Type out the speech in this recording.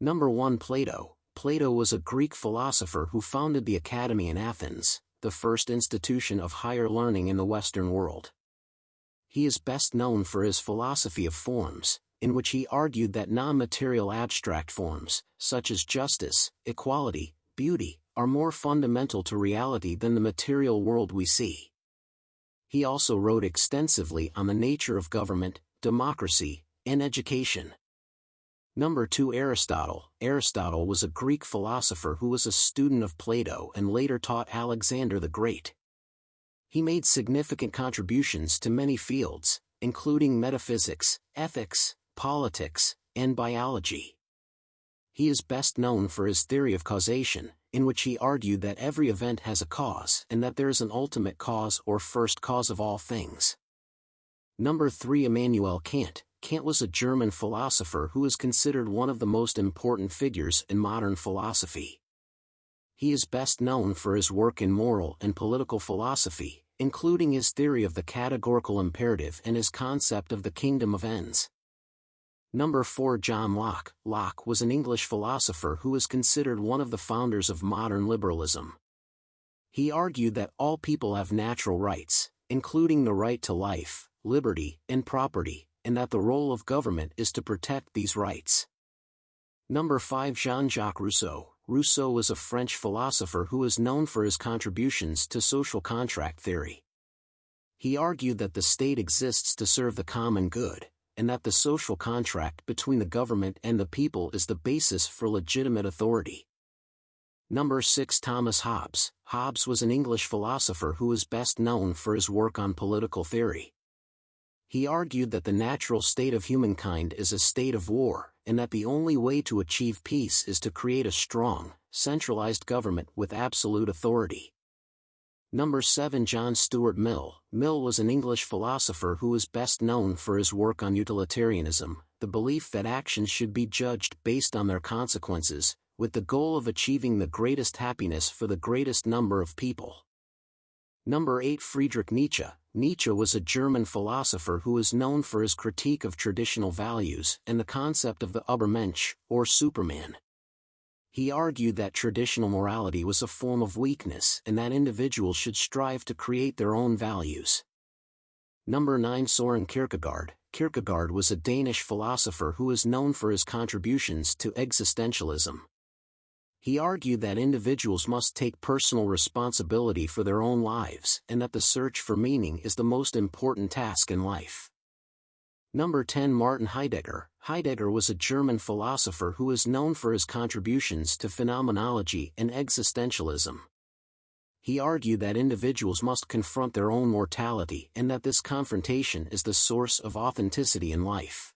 Number 1 Plato Plato was a Greek philosopher who founded the Academy in Athens, the first institution of higher learning in the Western world. He is best known for his philosophy of forms, in which he argued that non-material abstract forms, such as justice, equality, beauty, are more fundamental to reality than the material world we see. He also wrote extensively on the nature of government, democracy, and education. Number 2 Aristotle Aristotle was a Greek philosopher who was a student of Plato and later taught Alexander the Great. He made significant contributions to many fields, including metaphysics, ethics, politics, and biology. He is best known for his theory of causation, in which he argued that every event has a cause and that there is an ultimate cause or first cause of all things. Number 3 Immanuel Kant Kant was a German philosopher who is considered one of the most important figures in modern philosophy. He is best known for his work in moral and political philosophy, including his theory of the categorical imperative and his concept of the kingdom of ends. Number 4 John Locke Locke was an English philosopher who is considered one of the founders of modern liberalism. He argued that all people have natural rights, including the right to life, liberty, and property, and that the role of government is to protect these rights. Number 5 Jean-Jacques Rousseau Rousseau was a French philosopher who is known for his contributions to social contract theory. He argued that the state exists to serve the common good, and that the social contract between the government and the people is the basis for legitimate authority. Number 6 Thomas Hobbes Hobbes was an English philosopher who is best known for his work on political theory. He argued that the natural state of humankind is a state of war, and that the only way to achieve peace is to create a strong, centralized government with absolute authority. Number 7 John Stuart Mill Mill was an English philosopher who is best known for his work on utilitarianism, the belief that actions should be judged based on their consequences, with the goal of achieving the greatest happiness for the greatest number of people. Number 8 Friedrich Nietzsche Nietzsche was a German philosopher who is known for his critique of traditional values and the concept of the Übermensch, or Superman he argued that traditional morality was a form of weakness and that individuals should strive to create their own values. Number 9 Soren Kierkegaard Kierkegaard was a Danish philosopher who is known for his contributions to existentialism. He argued that individuals must take personal responsibility for their own lives and that the search for meaning is the most important task in life. Number 10 Martin Heidegger Heidegger was a German philosopher who is known for his contributions to phenomenology and existentialism. He argued that individuals must confront their own mortality and that this confrontation is the source of authenticity in life.